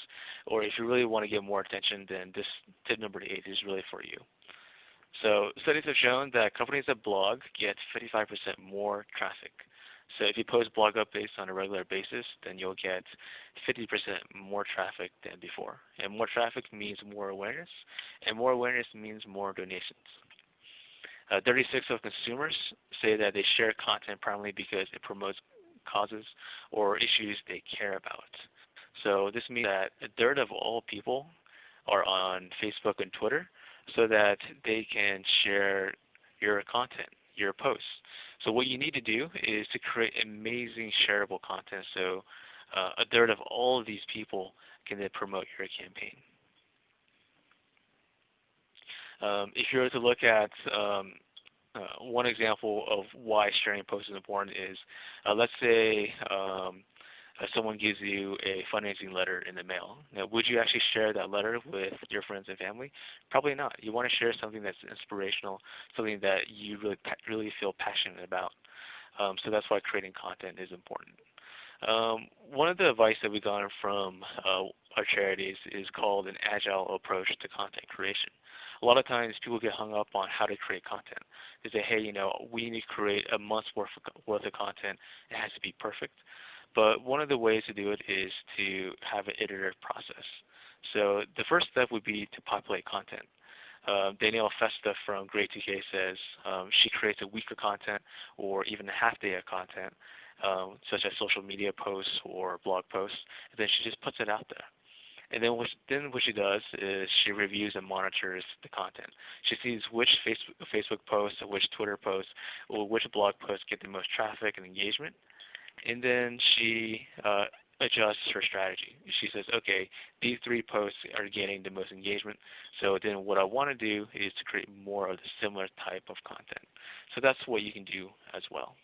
or if you really want to get more attention, then this tip number eight is really for you. So studies have shown that companies that blog get 55% more traffic. So if you post blog updates on a regular basis, then you'll get 50% more traffic than before. And more traffic means more awareness, and more awareness means more donations. Uh, 36 of consumers say that they share content primarily because it promotes causes or issues they care about. So this means that a third of all people are on Facebook and Twitter, so that they can share your content, your posts. So what you need to do is to create amazing shareable content so uh, a third of all of these people can then promote your campaign. Um, if you were to look at um, uh, one example of why sharing posts is important is, uh, let's say um, uh, someone gives you a fundraising letter in the mail. Now, would you actually share that letter with your friends and family? Probably not. You want to share something that's inspirational, something that you really really feel passionate about. Um, so that's why creating content is important. Um, one of the advice that we got from uh, our charities is called an agile approach to content creation. A lot of times people get hung up on how to create content. They say, hey, you know, we need to create a month's worth of, worth of content. It has to be perfect. But one of the ways to do it is to have an iterative process. So the first step would be to populate content. Uh, Danielle Festa from Grade 2K says um, she creates a week of content or even a half day of content, um, such as social media posts or blog posts, and then she just puts it out there. And then what, then what she does is she reviews and monitors the content. She sees which Facebook, Facebook posts, which Twitter posts, or which blog posts get the most traffic and engagement, and then she uh, adjusts her strategy. She says, okay, these three posts are getting the most engagement, so then what I want to do is to create more of the similar type of content. So that's what you can do as well.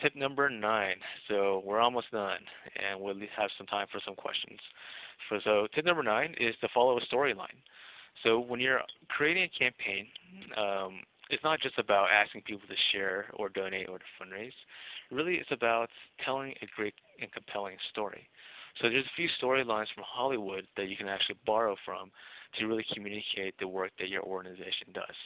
Tip number nine. So we're almost done, and we'll have some time for some questions. So, tip number nine is to follow a storyline. So when you're creating a campaign, um, it's not just about asking people to share or donate or to fundraise. Really, it's about telling a great and compelling story. So there's a few storylines from Hollywood that you can actually borrow from to really communicate the work that your organization does.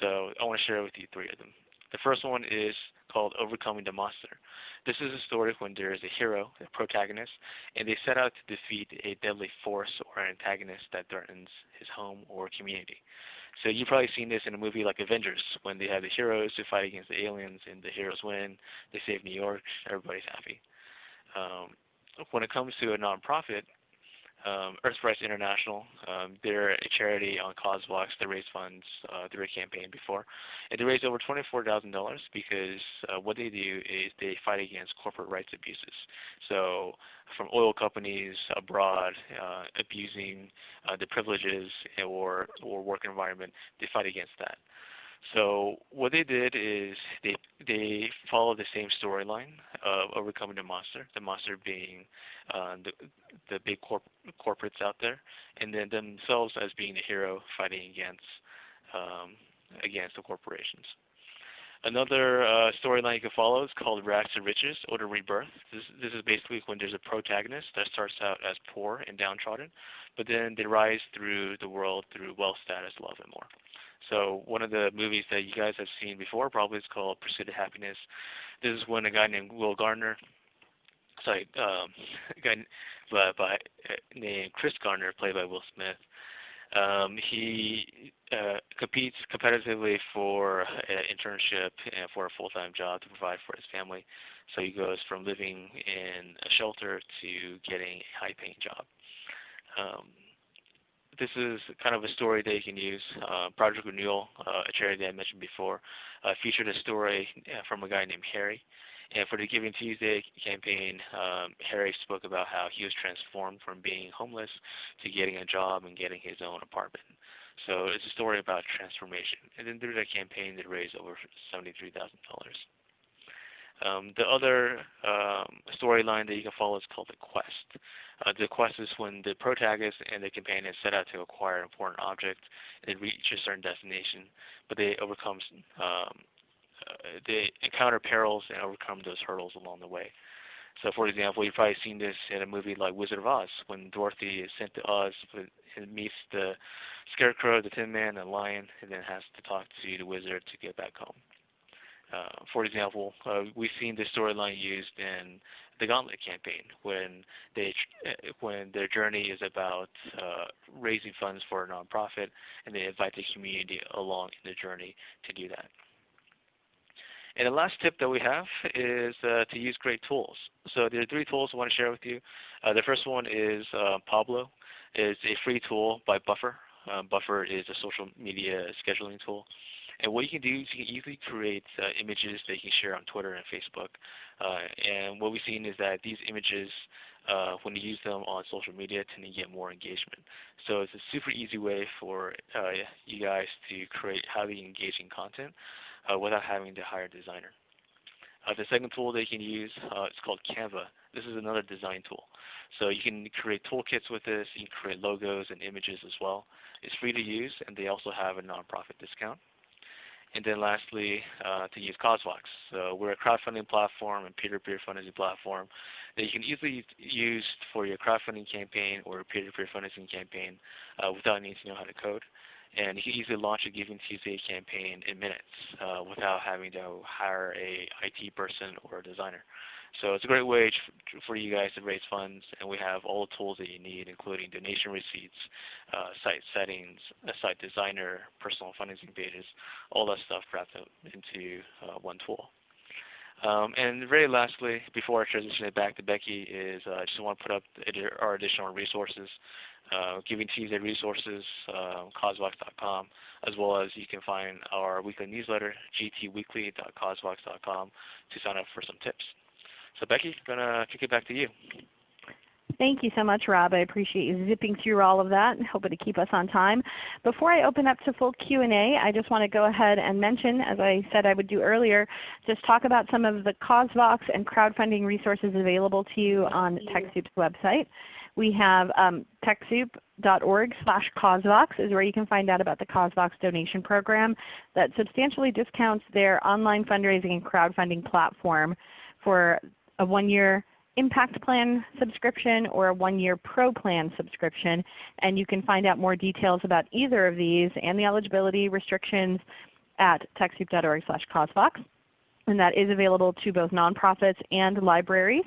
So I want to share with you three of them. The first one is called Overcoming the Monster. This is a story when there is a hero, a protagonist, and they set out to defeat a deadly force or an antagonist that threatens his home or community. So you've probably seen this in a movie like Avengers, when they have the heroes who fight against the aliens, and the heroes win. They save New York. Everybody's happy. Um, when it comes to a nonprofit, um, EarthRights International. Um, they're a charity on CauseVox that raised funds uh, through a campaign before. And they raised over $24,000 because uh, what they do is they fight against corporate rights abuses. So from oil companies abroad uh, abusing uh, the privileges or, or work environment, they fight against that. So what they did is they they followed the same storyline of overcoming the monster, the monster being uh, the the big corp corporates out there, and then themselves as being the hero fighting against um, against the corporations. Another uh, storyline you can follow is called Rags to Riches or the Rebirth. This, this is basically when there's a protagonist that starts out as poor and downtrodden, but then they rise through the world through wealth, status, love, and more. So one of the movies that you guys have seen before probably is called Pursuit of Happiness. This is when a guy named Will Gardner, sorry, um, [laughs] a guy by, by, uh, named Chris Gardner, played by Will Smith, um, he uh, competes competitively for an internship and for a full-time job to provide for his family. So he goes from living in a shelter to getting a high-paying job. Um, this is kind of a story that you can use. Uh, Project Renewal, uh, a charity that I mentioned before, uh, featured a story from a guy named Harry. And for the Giving Tuesday campaign, um, Harry spoke about how he was transformed from being homeless to getting a job and getting his own apartment. So it's a story about transformation. And then through that campaign, they raised over $73,000. Um, the other um, storyline that you can follow is called the quest. Uh, the quest is when the protagonist and the companion set out to acquire an important object and reach a certain destination, but they overcome, um, uh, they encounter perils and overcome those hurdles along the way. So, for example, you've probably seen this in a movie like Wizard of Oz, when Dorothy is sent to Oz and meets the Scarecrow, the Tin Man, and Lion, and then has to talk to the wizard to get back home. Uh, for example, uh, we've seen this storyline used in the Gauntlet campaign when they uh, when their journey is about uh, raising funds for a nonprofit, and they invite the community along in the journey to do that. And the last tip that we have is uh, to use great tools. So there are three tools I want to share with you. The first one is Pablo. It's a free tool by Buffer. Buffer is a social media scheduling tool. And what you can do is you can easily create uh, images that you can share on Twitter and Facebook. Uh, and what we've seen is that these images, uh, when you use them on social media, tend to get more engagement. So it's a super easy way for uh, you guys to create highly engaging content uh, without having to hire a designer. Uh, the second tool that you can use is called Canva. This is another design tool. So you can create toolkits with this. You can create logos and images as well. It's free to use, and they also have a nonprofit discount. And then lastly, uh, to use CauseVox. So we're a crowdfunding platform and peer-to-peer fundraising platform that you can easily use for your crowdfunding campaign or peer-to-peer fundraising campaign uh, without needing to know how to code. And you can easily launch a Giving Tuesday campaign in minutes uh, without having to hire a IT person or a designer. So it's a great way for you guys to raise funds, and we have all the tools that you need, including donation receipts, uh, site settings, a site designer, personal fundraising pages, all that stuff wrapped up into uh, one tool. Um, and very lastly, before I transition it back to Becky, is uh, I just want to put up our additional resources, uh, Giving Tuesday resources, uh, causevox.com, as well as you can find our weekly newsletter, gtweekly.causevox.com, to sign up for some tips. So Becky, I'm going to kick it back to you. Thank you so much, Rob. I appreciate you zipping through all of that and hoping to keep us on time. Before I open up to full Q&A, I just want to go ahead and mention, as I said I would do earlier, just talk about some of the CauseVox and crowdfunding resources available to you on TechSoup's website. We have um, TechSoup.org slash CauseVox is where you can find out about the CauseVox donation program that substantially discounts their online fundraising and crowdfunding platform for a one-year Impact Plan subscription or a one-year Pro Plan subscription. And you can find out more details about either of these and the eligibility restrictions at TechSoup.org slash CauseVox. And that is available to both nonprofits and libraries.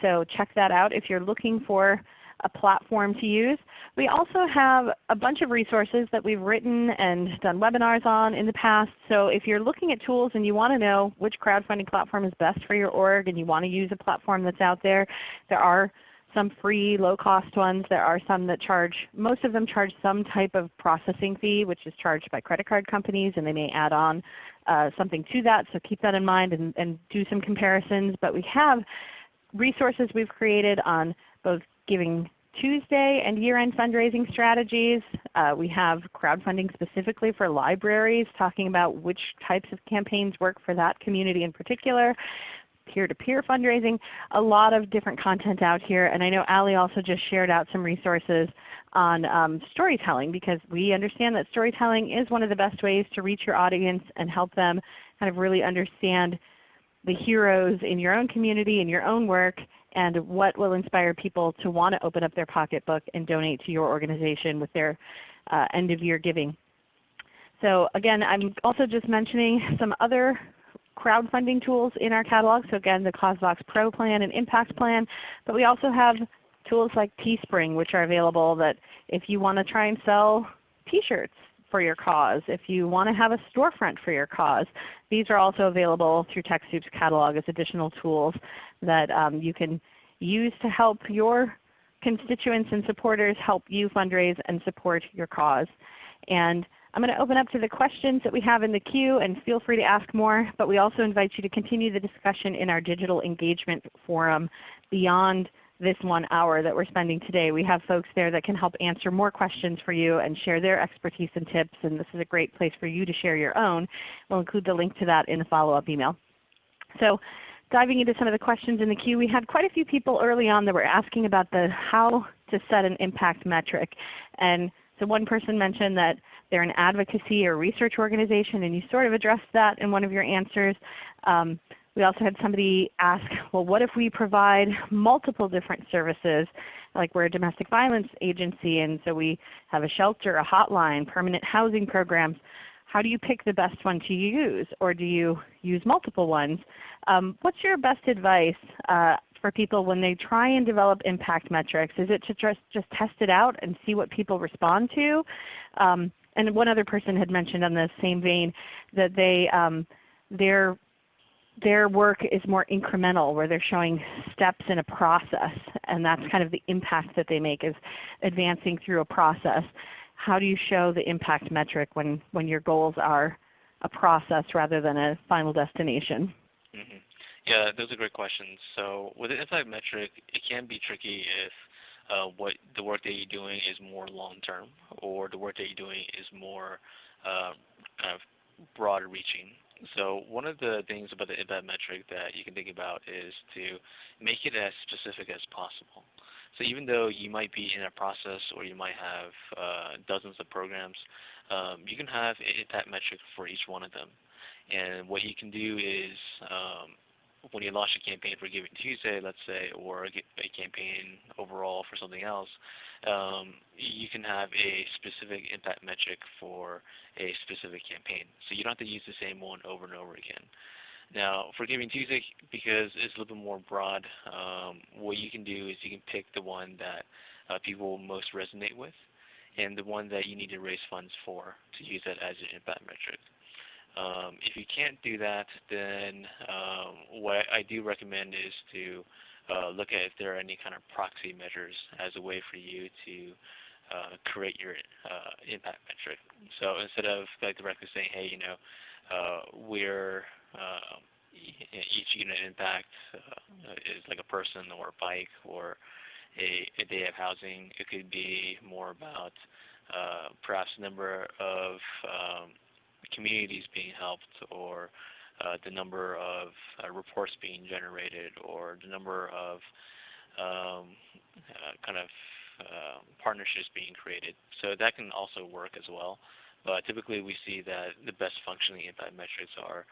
So check that out if you're looking for a platform to use. We also have a bunch of resources that we've written and done webinars on in the past. So if you're looking at tools and you want to know which crowdfunding platform is best for your org and you want to use a platform that's out there, there are some free low-cost ones. There are some that charge, most of them charge some type of processing fee which is charged by credit card companies and they may add on uh, something to that. So keep that in mind and, and do some comparisons. But we have resources we've created on both Giving Tuesday and year-end fundraising strategies. Uh, we have crowdfunding specifically for libraries, talking about which types of campaigns work for that community in particular. Peer-to-peer -peer fundraising, a lot of different content out here. And I know Ali also just shared out some resources on um, storytelling because we understand that storytelling is one of the best ways to reach your audience and help them kind of really understand the heroes in your own community, in your own work, and what will inspire people to want to open up their pocketbook and donate to your organization with their uh, end of year giving. So again, I'm also just mentioning some other crowdfunding tools in our catalog. So again, the CauseVox Pro Plan and Impact Plan. But we also have tools like Teespring which are available that if you want to try and sell t-shirts for your cause, if you want to have a storefront for your cause. These are also available through TechSoup's catalog as additional tools that um, you can use to help your constituents and supporters help you fundraise and support your cause. And I'm going to open up to the questions that we have in the queue and feel free to ask more. But we also invite you to continue the discussion in our digital engagement forum beyond this one hour that we're spending today. We have folks there that can help answer more questions for you and share their expertise and tips. And this is a great place for you to share your own. We'll include the link to that in the follow-up email. So diving into some of the questions in the queue, we had quite a few people early on that were asking about the how to set an impact metric. And so one person mentioned that they're an advocacy or research organization, and you sort of addressed that in one of your answers. Um, we also had somebody ask, well what if we provide multiple different services like we're a domestic violence agency and so we have a shelter, a hotline, permanent housing programs. How do you pick the best one to use or do you use multiple ones? Um, what's your best advice uh, for people when they try and develop impact metrics? Is it to just, just test it out and see what people respond to? Um, and one other person had mentioned on the same vein that they, um, they're their work is more incremental where they're showing steps in a process and that's kind of the impact that they make is advancing through a process. How do you show the impact metric when, when your goals are a process rather than a final destination? Mm -hmm. Yeah, those are great questions. So with the impact metric, it can be tricky if uh, what the work that you're doing is more long term or the work that you're doing is more uh, kind of broad reaching. So one of the things about the impact metric that you can think about is to make it as specific as possible. So even though you might be in a process or you might have uh, dozens of programs, um, you can have an impact metric for each one of them. And what you can do is um, when you launch a campaign for Giving Tuesday, let's say, or a, campaign overall for something else, um, you can have a specific impact metric for a specific campaign. So you don't have to use the same one over and over again. Now, for Giving Tuesday, because it's a little bit more broad, um, what you can do is you can pick the one that uh, people most resonate with and the one that you need to raise funds for to use that as an impact metric. Um, if you can't do that, then um, what I do recommend is to uh, look at if there are any kind of proxy measures as a way for you to uh, create your uh, impact metric. So instead of like directly saying, hey, you know, uh, we're um, each unit impact uh, is like a person or a bike or a, a day of housing, it could be more about uh, perhaps number of um, communities being helped or uh, the number of uh, reports being generated or the number of um, uh, kind of uh, partnerships being created. So that can also work as well. But typically we see that the best functioning impact metrics are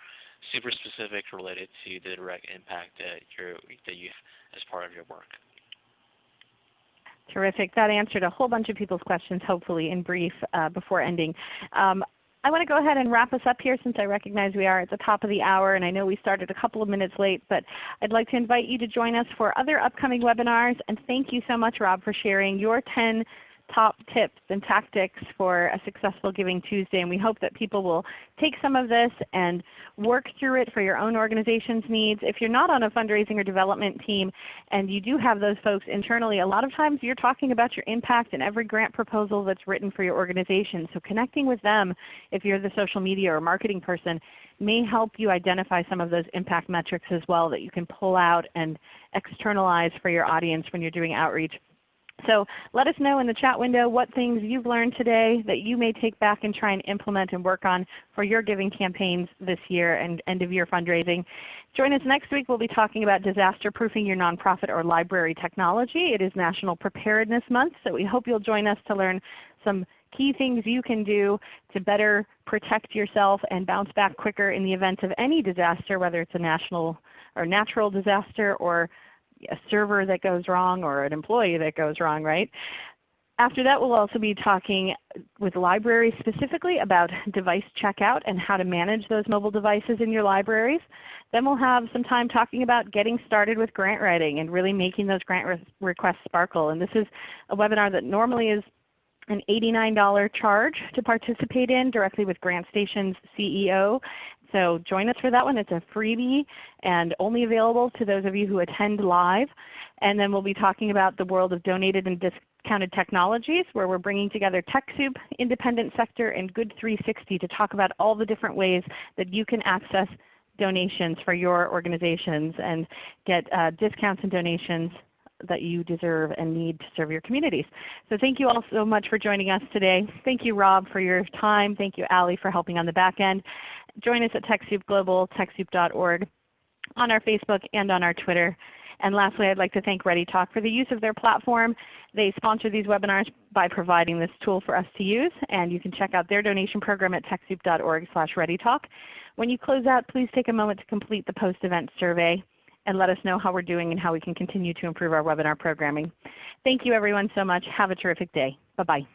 super specific related to the direct impact that, you're, that you as part of your work. Terrific. That answered a whole bunch of people's questions, hopefully in brief uh, before ending. Um, I want to go ahead and wrap us up here since I recognize we are at the top of the hour and I know we started a couple of minutes late. But I'd like to invite you to join us for other upcoming webinars. And thank you so much Rob for sharing your 10 top tips and tactics for a successful Giving Tuesday. And we hope that people will take some of this and work through it for your own organization's needs. If you're not on a fundraising or development team and you do have those folks internally, a lot of times you're talking about your impact in every grant proposal that's written for your organization. So connecting with them if you're the social media or marketing person may help you identify some of those impact metrics as well that you can pull out and externalize for your audience when you're doing outreach so let us know in the chat window what things you've learned today that you may take back and try and implement and work on for your giving campaigns this year and end of year fundraising. Join us next week. We'll be talking about disaster proofing your nonprofit or library technology. It is National Preparedness Month, so we hope you'll join us to learn some key things you can do to better protect yourself and bounce back quicker in the event of any disaster, whether it's a national or natural disaster or a server that goes wrong or an employee that goes wrong, right? After that, we'll also be talking with libraries specifically about device checkout and how to manage those mobile devices in your libraries. Then we'll have some time talking about getting started with grant writing and really making those grant re requests sparkle. And this is a webinar that normally is an $89 charge to participate in directly with GrantStation's CEO. So join us for that one. It's a freebie and only available to those of you who attend live. And then we'll be talking about the world of donated and discounted technologies where we're bringing together TechSoup, independent sector, and Good 360 to talk about all the different ways that you can access donations for your organizations and get uh, discounts and donations that you deserve and need to serve your communities. So thank you all so much for joining us today. Thank you Rob for your time. Thank you Ali for helping on the back end. Join us at TechSoup Global, TechSoup.org, on our Facebook and on our Twitter. And lastly, I'd like to thank ReadyTalk for the use of their platform. They sponsor these webinars by providing this tool for us to use. And you can check out their donation program at TechSoup.org slash ReadyTalk. When you close out, please take a moment to complete the post-event survey and let us know how we're doing and how we can continue to improve our webinar programming. Thank you everyone so much. Have a terrific day. Bye-bye.